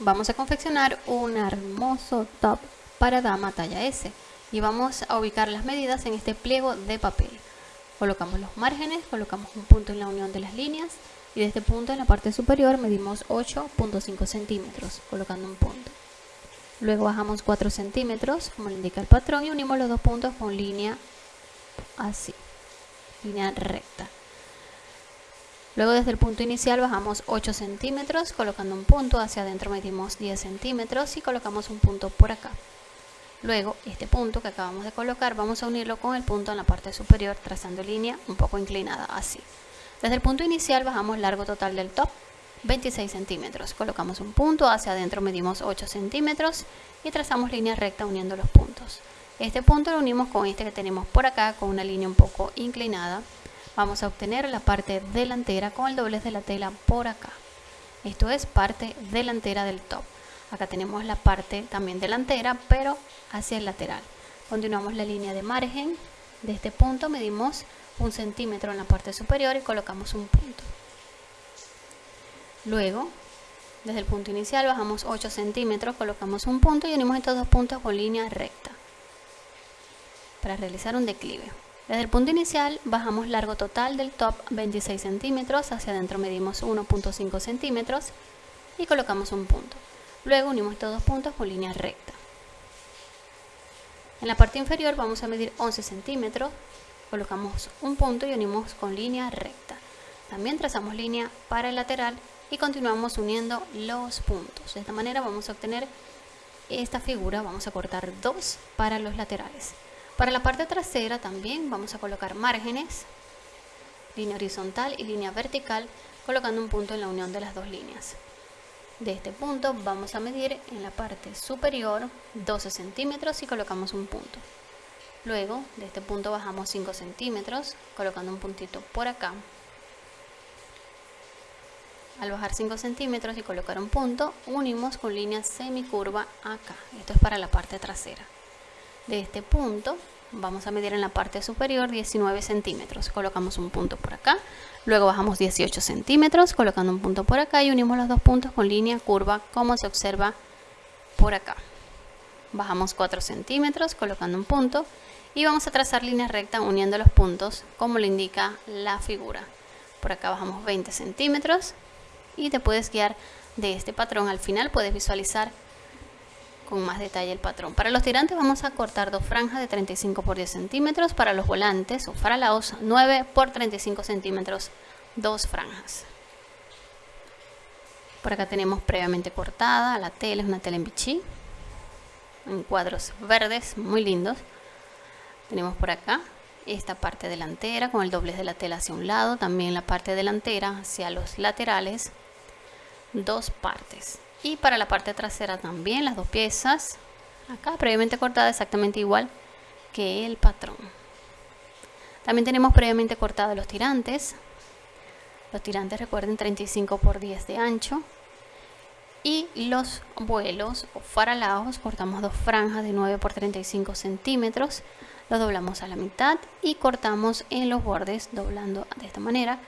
vamos a confeccionar un hermoso top para dama talla S y vamos a ubicar las medidas en este pliego de papel. Colocamos los márgenes, colocamos un punto en la unión de las líneas y de este punto en la parte superior medimos 8.5 centímetros colocando un punto. Luego bajamos 4 centímetros como le indica el patrón y unimos los dos puntos con línea así, línea recta. Luego desde el punto inicial bajamos 8 centímetros colocando un punto, hacia adentro medimos 10 centímetros y colocamos un punto por acá. Luego este punto que acabamos de colocar vamos a unirlo con el punto en la parte superior trazando línea un poco inclinada así. Desde el punto inicial bajamos largo total del top 26 centímetros. Colocamos un punto, hacia adentro medimos 8 centímetros y trazamos línea recta uniendo los puntos. Este punto lo unimos con este que tenemos por acá con una línea un poco inclinada vamos a obtener la parte delantera con el doblez de la tela por acá. Esto es parte delantera del top. Acá tenemos la parte también delantera, pero hacia el lateral. Continuamos la línea de margen. De este punto medimos un centímetro en la parte superior y colocamos un punto. Luego, desde el punto inicial bajamos 8 centímetros, colocamos un punto y unimos estos dos puntos con línea recta para realizar un declive. Desde el punto inicial bajamos largo total del top 26 centímetros, hacia adentro medimos 1.5 centímetros y colocamos un punto. Luego unimos estos dos puntos con línea recta. En la parte inferior vamos a medir 11 centímetros, colocamos un punto y unimos con línea recta. También trazamos línea para el lateral y continuamos uniendo los puntos. De esta manera vamos a obtener esta figura, vamos a cortar dos para los laterales. Para la parte trasera también vamos a colocar márgenes, línea horizontal y línea vertical, colocando un punto en la unión de las dos líneas. De este punto vamos a medir en la parte superior 12 centímetros y colocamos un punto. Luego de este punto bajamos 5 centímetros, colocando un puntito por acá. Al bajar 5 centímetros y colocar un punto, unimos con línea semicurva acá. Esto es para la parte trasera de este punto vamos a medir en la parte superior 19 centímetros. Colocamos un punto por acá. Luego bajamos 18 centímetros colocando un punto por acá y unimos los dos puntos con línea curva como se observa por acá. Bajamos 4 centímetros colocando un punto y vamos a trazar línea recta uniendo los puntos como lo indica la figura. Por acá bajamos 20 centímetros y te puedes guiar de este patrón. Al final puedes visualizar con más detalle el patrón. Para los tirantes vamos a cortar dos franjas de 35 por 10 centímetros. Para los volantes o faralaos 9 por 35 centímetros, dos franjas. Por acá tenemos previamente cortada la tela, es una tela en bichí, en cuadros verdes muy lindos. Tenemos por acá esta parte delantera con el doblez de la tela hacia un lado, también la parte delantera hacia los laterales, dos partes y para la parte trasera también las dos piezas acá previamente cortada exactamente igual que el patrón. También tenemos previamente cortados los tirantes. Los tirantes recuerden 35 por 10 de ancho. Y los vuelos o faralaos cortamos dos franjas de 9 por 35 centímetros los doblamos a la mitad y cortamos en los bordes doblando de esta manera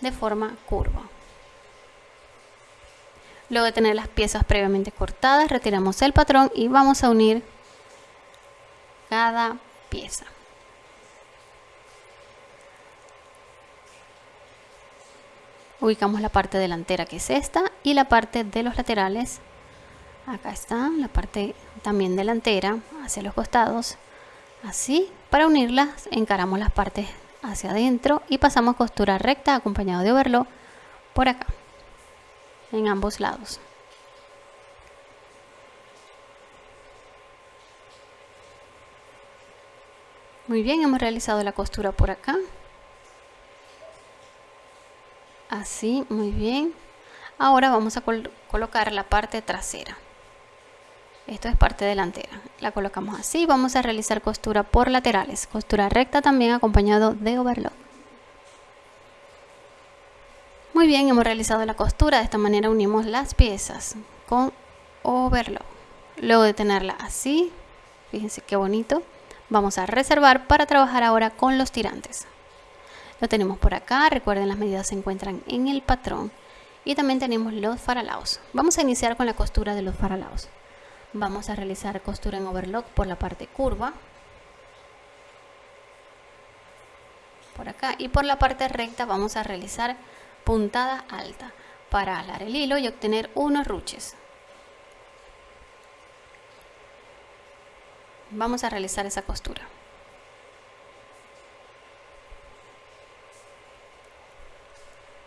de forma curva Luego de tener las piezas previamente cortadas, retiramos el patrón y vamos a unir cada pieza. Ubicamos la parte delantera que es esta y la parte de los laterales. Acá está la parte también delantera hacia los costados. Así, para unirlas encaramos las partes hacia adentro y pasamos costura recta acompañado de overlock por acá en ambos lados. Muy bien, hemos realizado la costura por acá. Así, muy bien. Ahora vamos a colocar la parte trasera. Esto es parte delantera. La colocamos así. Vamos a realizar costura por laterales. Costura recta también acompañado de overlock. Muy bien, hemos realizado la costura, de esta manera unimos las piezas con overlock. Luego de tenerla así, fíjense qué bonito, vamos a reservar para trabajar ahora con los tirantes. Lo tenemos por acá, recuerden las medidas se encuentran en el patrón y también tenemos los faralaos. Vamos a iniciar con la costura de los faralaos. Vamos a realizar costura en overlock por la parte curva. Por acá y por la parte recta vamos a realizar puntada alta para alar el hilo y obtener unos ruches. Vamos a realizar esa costura.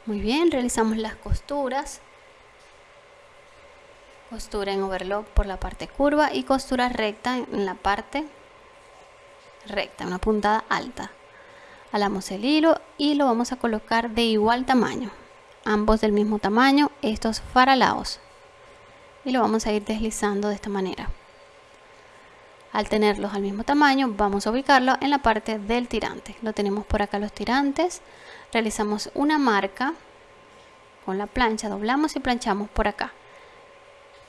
Muy bien, realizamos las costuras. Costura en overlock por la parte curva y costura recta en la parte recta, una puntada alta. Alamos el hilo y lo vamos a colocar de igual tamaño. Ambos del mismo tamaño estos faralaos. Y lo vamos a ir deslizando de esta manera. Al tenerlos al mismo tamaño vamos a ubicarlo en la parte del tirante. Lo tenemos por acá los tirantes. Realizamos una marca con la plancha. Doblamos y planchamos por acá.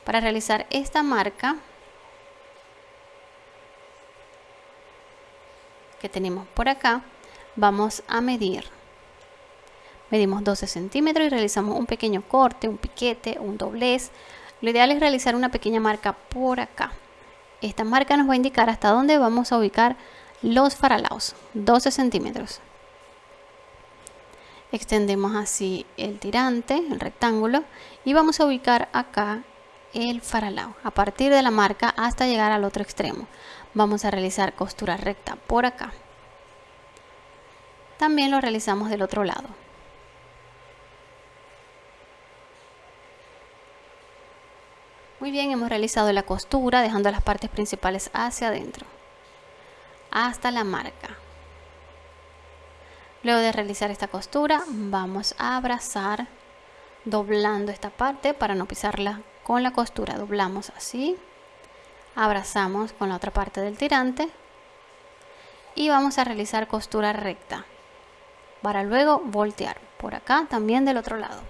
Para realizar esta marca que tenemos por acá vamos a medir medimos 12 centímetros y realizamos un pequeño corte, un piquete, un doblez. Lo ideal es realizar una pequeña marca por acá. Esta marca nos va a indicar hasta dónde vamos a ubicar los faralaos, 12 centímetros. Extendemos así el tirante, el rectángulo, y vamos a ubicar acá el faralao, a partir de la marca hasta llegar al otro extremo. Vamos a realizar costura recta por acá. También lo realizamos del otro lado. Muy bien, hemos realizado la costura dejando las partes principales hacia adentro hasta la marca. Luego de realizar esta costura vamos a abrazar doblando esta parte para no pisarla con la costura. Doblamos así, abrazamos con la otra parte del tirante y vamos a realizar costura recta para luego voltear por acá también del otro lado.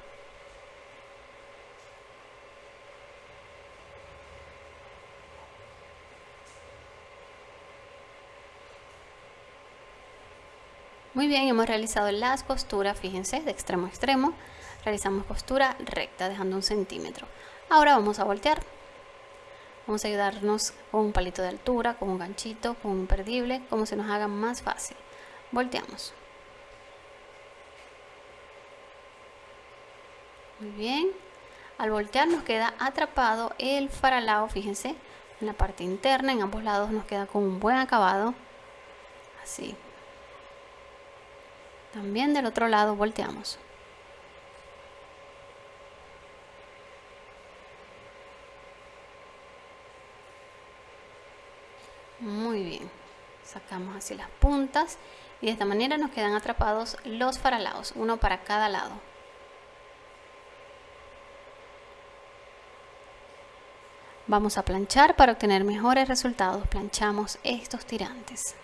Muy bien, hemos realizado las costuras, fíjense, de extremo a extremo. Realizamos costura recta, dejando un centímetro. Ahora vamos a voltear. Vamos a ayudarnos con un palito de altura, con un ganchito, con un perdible, como se nos haga más fácil. Volteamos. Muy bien. Al voltear nos queda atrapado el faralao, fíjense, en la parte interna, en ambos lados nos queda con un buen acabado. Así, también del otro lado volteamos. Muy bien. Sacamos así las puntas y de esta manera nos quedan atrapados los faralaos, uno para cada lado. Vamos a planchar para obtener mejores resultados. Planchamos estos tirantes.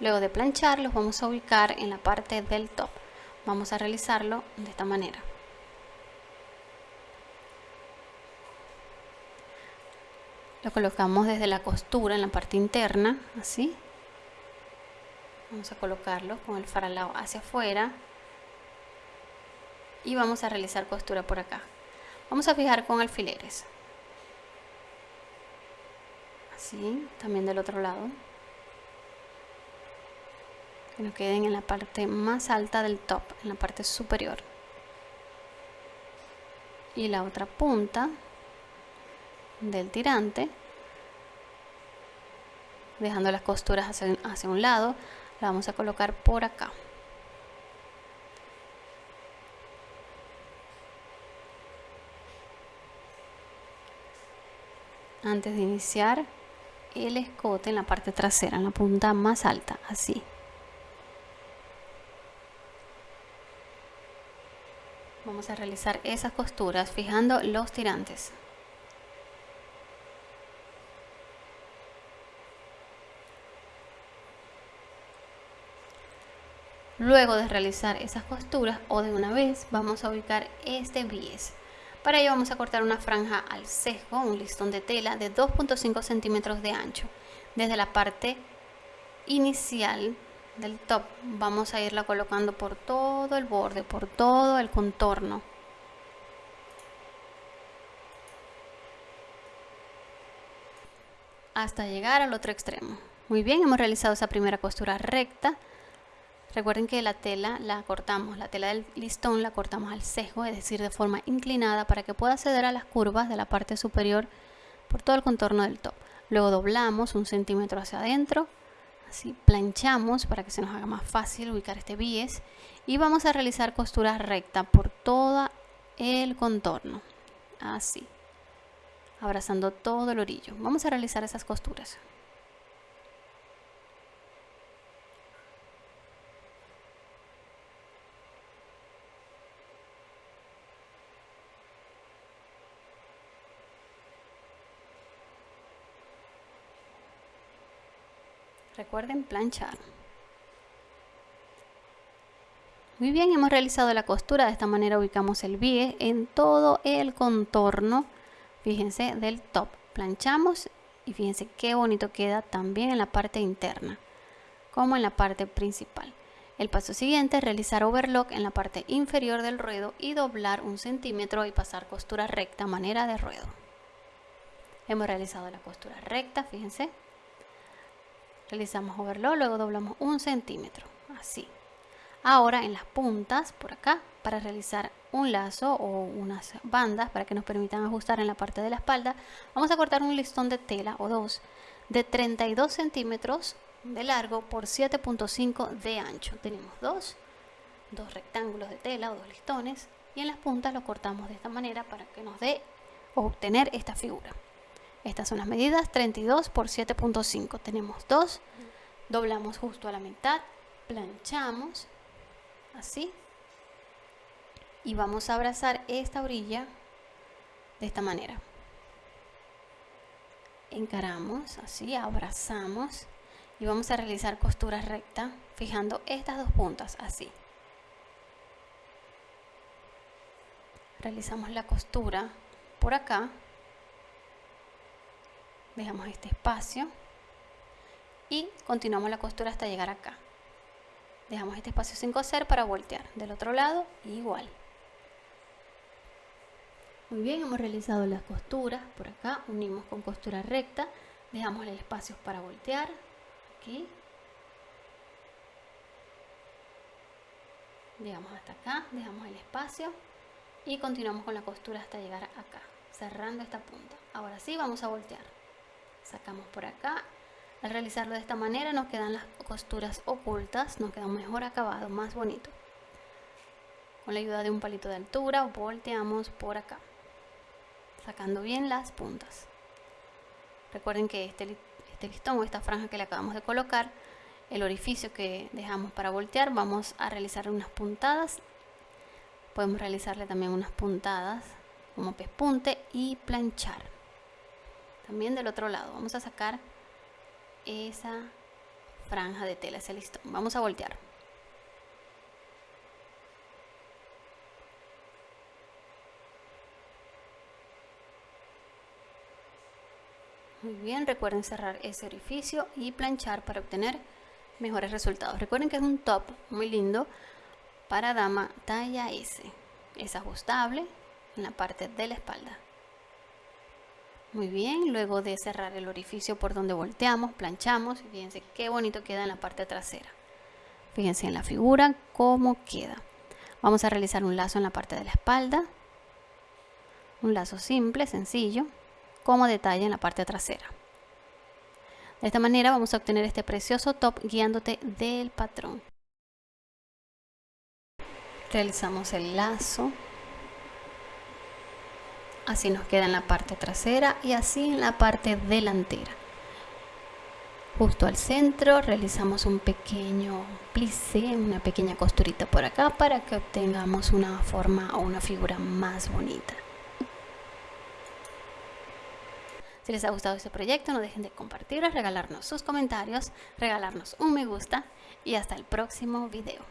Luego de planchar los vamos a ubicar en la parte del top. Vamos a realizarlo de esta manera. Lo colocamos desde la costura en la parte interna, así. Vamos a colocarlo con el faralao hacia afuera. Y vamos a realizar costura por acá. Vamos a fijar con alfileres. Así, también del otro lado que nos queden en la parte más alta del top, en la parte superior. Y la otra punta del tirante, dejando las costuras hacia, un lado, la vamos a colocar por acá. Antes de iniciar el escote en la parte trasera, en la punta más alta, así. vamos a realizar esas costuras fijando los tirantes Luego de realizar esas costuras o de una vez vamos a ubicar este bies. Para ello vamos a cortar una franja al sesgo, un listón de tela de 2.5 centímetros de ancho, desde la parte inicial del top vamos a irla colocando por todo el borde por todo el contorno. Hasta llegar al otro extremo. Muy bien hemos realizado esa primera costura recta recuerden que la tela la cortamos la tela del listón la cortamos al sesgo es decir de forma inclinada para que pueda acceder a las curvas de la parte superior por todo el contorno del top. Luego doblamos un centímetro hacia adentro así planchamos para que se nos haga más fácil ubicar este bies y vamos a realizar costura recta por todo el contorno así abrazando todo el orillo. Vamos a realizar esas costuras Recuerden planchar. Muy bien, hemos realizado la costura. De esta manera ubicamos el bie en todo el contorno, fíjense, del top. Planchamos y fíjense qué bonito queda también en la parte interna, como en la parte principal. El paso siguiente es realizar overlock en la parte inferior del ruedo y doblar un centímetro y pasar costura recta, manera de ruedo. Hemos realizado la costura recta, fíjense, realizamos overlock, luego doblamos un centímetro, así. Ahora en las puntas, por acá, para realizar un lazo o unas bandas para que nos permitan ajustar en la parte de la espalda, vamos a cortar un listón de tela o dos de 32 centímetros de largo por 7.5 de ancho. Tenemos dos, dos rectángulos de tela o dos listones y en las puntas lo cortamos de esta manera para que nos dé obtener esta figura. Estas son las medidas, 32 por 7.5. Tenemos dos, doblamos justo a la mitad, planchamos, así. Y vamos a abrazar esta orilla de esta manera. Encaramos, así, abrazamos y vamos a realizar costura recta fijando estas dos puntas, así. Realizamos la costura por acá dejamos este espacio y continuamos la costura hasta llegar acá. Dejamos este espacio sin coser para voltear del otro lado igual. Muy bien hemos realizado las costuras por acá unimos con costura recta dejamos el espacio para voltear aquí llegamos hasta acá dejamos el espacio y continuamos con la costura hasta llegar acá cerrando esta punta. Ahora sí vamos a voltear sacamos por acá. Al realizarlo de esta manera nos quedan las costuras ocultas nos queda mejor acabado más bonito. Con la ayuda de un palito de altura volteamos por acá sacando bien las puntas. Recuerden que este, este listón o esta franja que le acabamos de colocar el orificio que dejamos para voltear vamos a realizar unas puntadas. Podemos realizarle también unas puntadas como pespunte y planchar también del otro lado vamos a sacar esa franja de tela, ese listón. Vamos a voltear. Muy bien, recuerden cerrar ese orificio y planchar para obtener mejores resultados. Recuerden que es un top muy lindo para dama talla S. Es ajustable en la parte de la espalda. Muy bien, luego de cerrar el orificio por donde volteamos, planchamos, fíjense qué bonito queda en la parte trasera. Fíjense en la figura cómo queda. Vamos a realizar un lazo en la parte de la espalda. Un lazo simple, sencillo, como detalle en la parte trasera. De esta manera vamos a obtener este precioso top guiándote del patrón. Realizamos el lazo así nos queda en la parte trasera y así en la parte delantera justo al centro realizamos un pequeño plissé, una pequeña costurita por acá para que obtengamos una forma o una figura más bonita si les ha gustado este proyecto no dejen de compartirlo, regalarnos sus comentarios, regalarnos un me gusta y hasta el próximo video.